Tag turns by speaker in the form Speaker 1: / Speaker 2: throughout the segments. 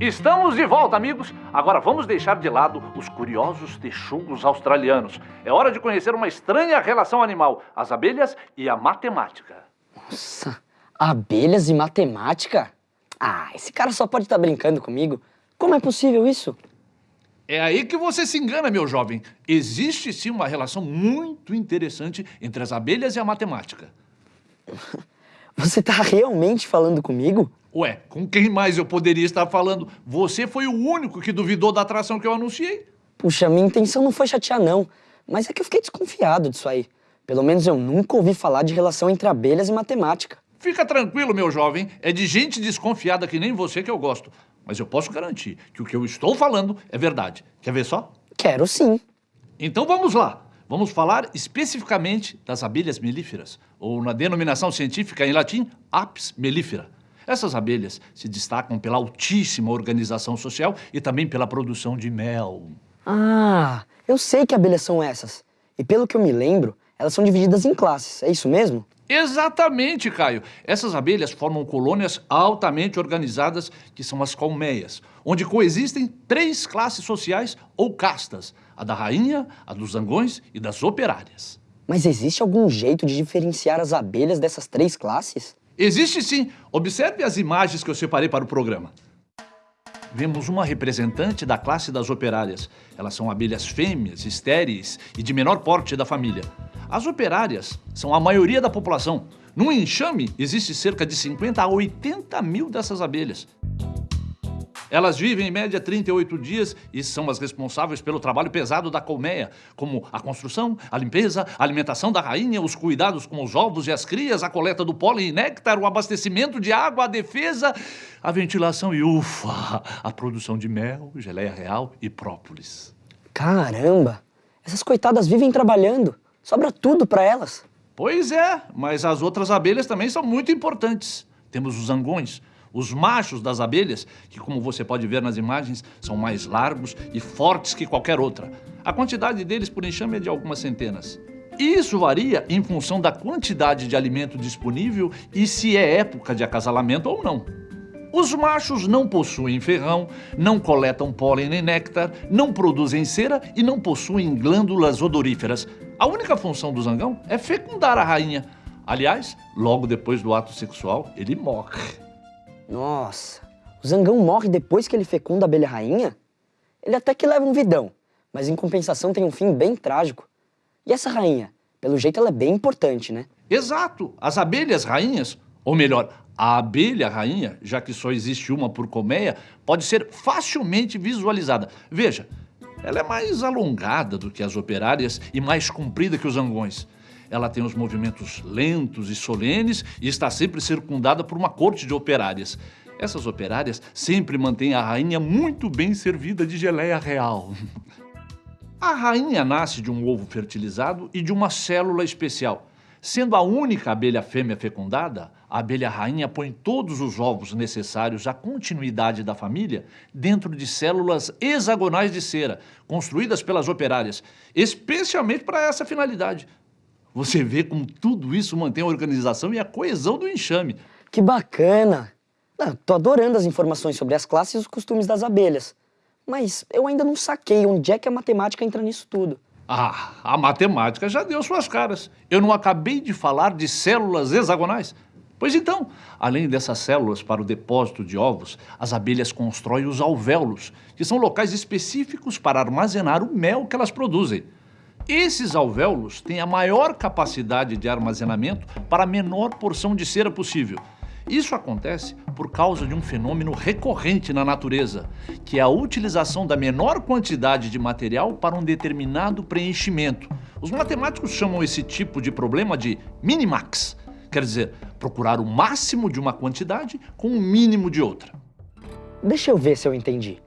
Speaker 1: Estamos de volta, amigos. Agora vamos deixar de lado os curiosos texugos australianos. É hora de conhecer uma estranha relação animal: as abelhas e a matemática.
Speaker 2: Nossa, abelhas e matemática? Ah, esse cara só pode estar brincando comigo. Como é possível isso?
Speaker 1: É aí que você se engana, meu jovem. Existe sim uma relação muito interessante entre as abelhas e a matemática.
Speaker 2: Você está realmente falando comigo?
Speaker 1: Ué, com quem mais eu poderia estar falando? Você foi o único que duvidou da atração que eu anunciei.
Speaker 2: Puxa, minha intenção não foi chatear, não. Mas é que eu fiquei desconfiado disso aí. Pelo menos eu nunca ouvi falar de relação entre abelhas e matemática.
Speaker 1: Fica tranquilo, meu jovem. É de gente desconfiada que nem você que eu gosto. Mas eu posso garantir que o que eu estou falando é verdade. Quer ver só?
Speaker 2: Quero sim.
Speaker 1: Então vamos lá. Vamos falar especificamente das abelhas melíferas, ou na denominação científica em latim, Apis mellifera. Essas abelhas se destacam pela altíssima organização social e também pela produção de mel.
Speaker 2: Ah, eu sei que abelhas são essas. E pelo que eu me lembro, elas são divididas em classes, é isso mesmo?
Speaker 1: Exatamente, Caio. Essas abelhas formam colônias altamente organizadas, que são as colmeias, onde coexistem três classes sociais ou castas, a da rainha, a dos zangões e das operárias.
Speaker 2: Mas existe algum jeito de diferenciar as abelhas dessas três classes?
Speaker 1: Existe sim. Observe as imagens que eu separei para o programa. Vemos uma representante da classe das operárias. Elas são abelhas fêmeas, estéreis e de menor porte da família. As operárias são a maioria da população. No enxame, existe cerca de 50 a 80 mil dessas abelhas. Elas vivem em média 38 dias e são as responsáveis pelo trabalho pesado da colmeia, como a construção, a limpeza, a alimentação da rainha, os cuidados com os ovos e as crias, a coleta do pólen e néctar, o abastecimento de água, a defesa, a ventilação e, ufa, a produção de mel, geleia real e própolis.
Speaker 2: Caramba! Essas coitadas vivem trabalhando. Sobra tudo para elas.
Speaker 1: Pois é, mas as outras abelhas também são muito importantes. Temos os zangões, os machos das abelhas, que como você pode ver nas imagens, são mais largos e fortes que qualquer outra. A quantidade deles por enxame é de algumas centenas. Isso varia em função da quantidade de alimento disponível e se é época de acasalamento ou não. Os machos não possuem ferrão, não coletam pólen nem néctar, não produzem cera e não possuem glândulas odoríferas. A única função do zangão é fecundar a rainha. Aliás, logo depois do ato sexual, ele morre.
Speaker 2: Nossa, o zangão morre depois que ele fecunda a abelha rainha? Ele até que leva um vidão, mas em compensação tem um fim bem trágico. E essa rainha? Pelo jeito ela é bem importante, né?
Speaker 1: Exato! As abelhas rainhas, ou melhor, a abelha rainha, já que só existe uma por colmeia, pode ser facilmente visualizada. Veja, ela é mais alongada do que as operárias e mais comprida que os zangões. Ela tem os movimentos lentos e solenes e está sempre circundada por uma corte de operárias. Essas operárias sempre mantêm a rainha muito bem servida de geleia real. A rainha nasce de um ovo fertilizado e de uma célula especial. Sendo a única abelha fêmea fecundada, a abelha rainha põe todos os ovos necessários à continuidade da família dentro de células hexagonais de cera, construídas pelas operárias, especialmente para essa finalidade. Você vê como tudo isso mantém a organização e a coesão do enxame.
Speaker 2: Que bacana! Ah, tô adorando as informações sobre as classes e os costumes das abelhas. Mas eu ainda não saquei onde é que a matemática entra nisso tudo.
Speaker 1: Ah, a matemática já deu suas caras. Eu não acabei de falar de células hexagonais? Pois então, além dessas células para o depósito de ovos, as abelhas constroem os alvéolos, que são locais específicos para armazenar o mel que elas produzem. Esses alvéolos têm a maior capacidade de armazenamento para a menor porção de cera possível. Isso acontece por causa de um fenômeno recorrente na natureza, que é a utilização da menor quantidade de material para um determinado preenchimento. Os matemáticos chamam esse tipo de problema de minimax, quer dizer, procurar o máximo de uma quantidade com o mínimo de outra.
Speaker 2: Deixa eu ver se eu entendi.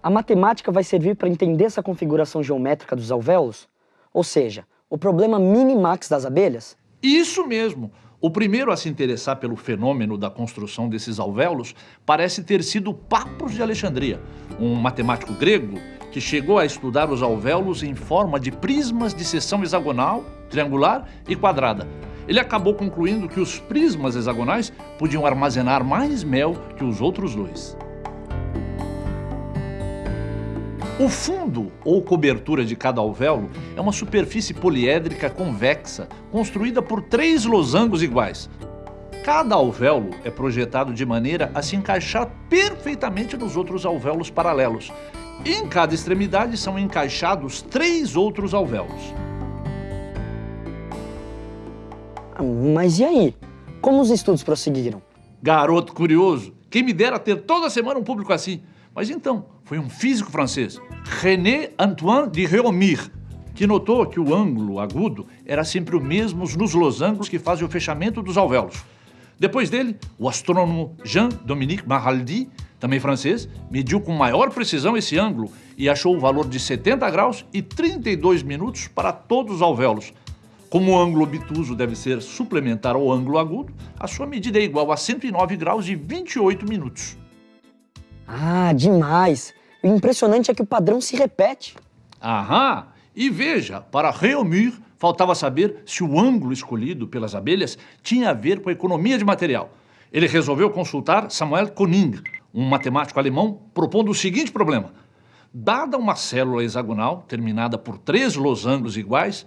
Speaker 2: A matemática vai servir para entender essa configuração geométrica dos alvéolos? Ou seja, o problema minimax das abelhas?
Speaker 1: Isso mesmo! O primeiro a se interessar pelo fenômeno da construção desses alvéolos parece ter sido Papos de Alexandria, um matemático grego que chegou a estudar os alvéolos em forma de prismas de seção hexagonal, triangular e quadrada. Ele acabou concluindo que os prismas hexagonais podiam armazenar mais mel que os outros dois. O fundo ou cobertura de cada alvéolo é uma superfície poliédrica convexa construída por três losangos iguais. Cada alvéolo é projetado de maneira a se encaixar perfeitamente nos outros alvéolos paralelos. Em cada extremidade são encaixados três outros alvéolos.
Speaker 2: Mas e aí? Como os estudos prosseguiram?
Speaker 1: Garoto curioso, quem me dera ter toda semana um público assim. Mas então, foi um físico francês, René Antoine de Réaumur, que notou que o ângulo agudo era sempre o mesmo nos losangos que fazem o fechamento dos alvéolos. Depois dele, o astrônomo Jean-Dominique Maraldi, também francês, mediu com maior precisão esse ângulo e achou o valor de 70 graus e 32 minutos para todos os alvéolos. Como o ângulo obtuso deve ser suplementar ao ângulo agudo, a sua medida é igual a 109 graus e 28 minutos.
Speaker 2: Ah, demais! O impressionante é que o padrão se repete.
Speaker 1: Aham! E veja, para Réaumur, faltava saber se o ângulo escolhido pelas abelhas tinha a ver com a economia de material. Ele resolveu consultar Samuel Koning, um matemático alemão, propondo o seguinte problema. Dada uma célula hexagonal, terminada por três losangos iguais,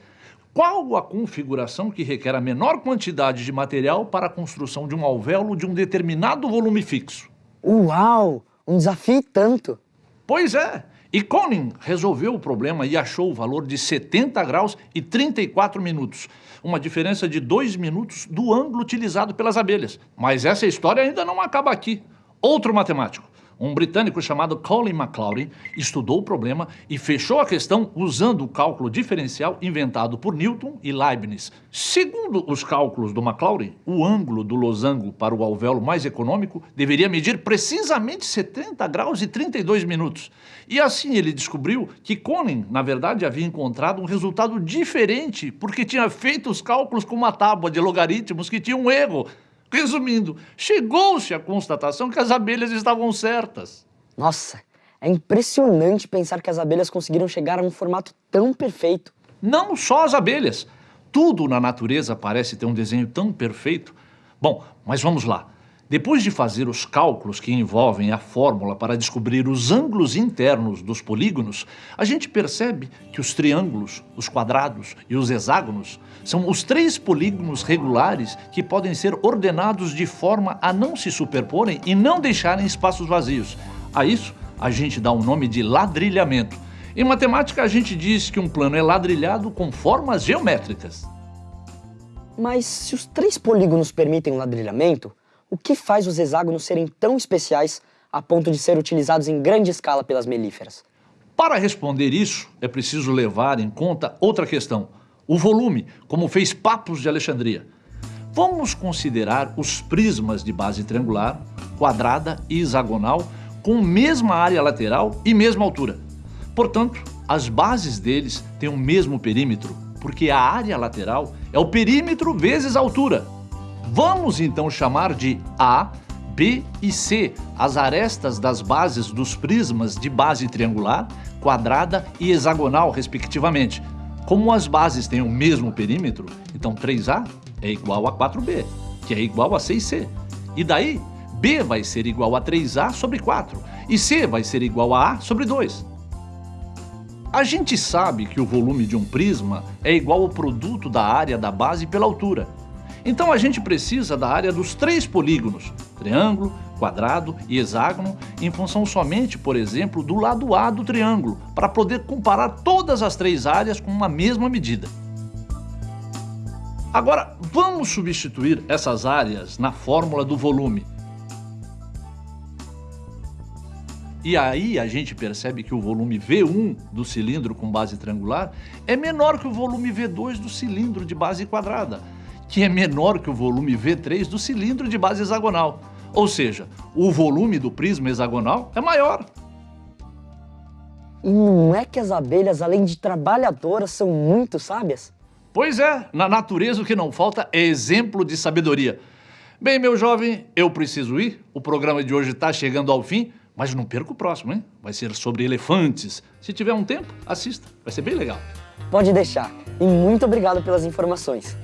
Speaker 1: qual a configuração que requer a menor quantidade de material para a construção de um alvéolo de um determinado volume fixo?
Speaker 2: Uau! Um desafio tanto!
Speaker 1: Pois é, e Koning resolveu o problema e achou o valor de 70 graus e 34 minutos, uma diferença de 2 minutos do ângulo utilizado pelas abelhas. Mas essa história ainda não acaba aqui. Outro matemático, um britânico chamado Colin MacLaurin, estudou o problema e fechou a questão usando o cálculo diferencial inventado por Newton e Leibniz. Segundo os cálculos do MacLaurin, o ângulo do losango para o alvéolo mais econômico deveria medir precisamente 70 graus e 32 minutos. E assim ele descobriu que Koning, na verdade, havia encontrado um resultado diferente porque tinha feito os cálculos com uma tábua de logaritmos que tinha um erro. Resumindo, chegou-se à constatação que as abelhas estavam certas.
Speaker 2: Nossa, é impressionante pensar que as abelhas conseguiram chegar a um formato tão perfeito.
Speaker 1: Não só as abelhas. Tudo na natureza parece ter um desenho tão perfeito. Bom, mas vamos lá. Depois de fazer os cálculos que envolvem a fórmula para descobrir os ângulos internos dos polígonos, a gente percebe que os triângulos, os quadrados e os hexágonos são os três polígonos regulares que podem ser ordenados de forma a não se superporem e não deixarem espaços vazios. A isso, a gente dá o nome de ladrilhamento. Em matemática, a gente diz que um plano é ladrilhado com formas geométricas.
Speaker 2: Mas se os três polígonos permitem o ladrilhamento, o que faz os hexágonos serem tão especiais a ponto de ser utilizados em grande escala pelas melíferas?
Speaker 1: Para responder isso, é preciso levar em conta outra questão, o volume, como fez Papos de Alexandria. Vamos considerar os prismas de base triangular, quadrada e hexagonal com mesma área lateral e mesma altura. Portanto, as bases deles têm o mesmo perímetro, porque a área lateral é o perímetro vezes a altura. Vamos então chamar de A, B e C as arestas das bases dos prismas de base triangular, quadrada e hexagonal, respectivamente. Como as bases têm o mesmo perímetro, então 3A é igual a 4B, que é igual a 6C. E daí, B vai ser igual a 3A sobre 4 e C vai ser igual a A sobre 2. A gente sabe que o volume de um prisma é igual ao produto da área da base pela altura. Então a gente precisa da área dos três polígonos, triângulo, quadrado e hexágono, em função somente, por exemplo, do lado A do triângulo, para poder comparar todas as três áreas com uma mesma medida. Agora, vamos substituir essas áreas na fórmula do volume. E aí a gente percebe que o volume V1 do cilindro com base triangular é menor que o volume V2 do cilindro de base quadrada, que é menor que o volume V3 do cilindro de base hexagonal. Ou seja, o volume do prisma hexagonal é maior.
Speaker 2: E não é que as abelhas, além de trabalhadoras, são muito sábias?
Speaker 1: Pois é, na natureza o que não falta é exemplo de sabedoria. Bem, meu jovem, eu preciso ir. O programa de hoje está chegando ao fim, mas não perca o próximo, hein? Vai ser sobre elefantes. Se tiver um tempo, assista. Vai ser bem legal.
Speaker 2: Pode deixar. E muito obrigado pelas informações.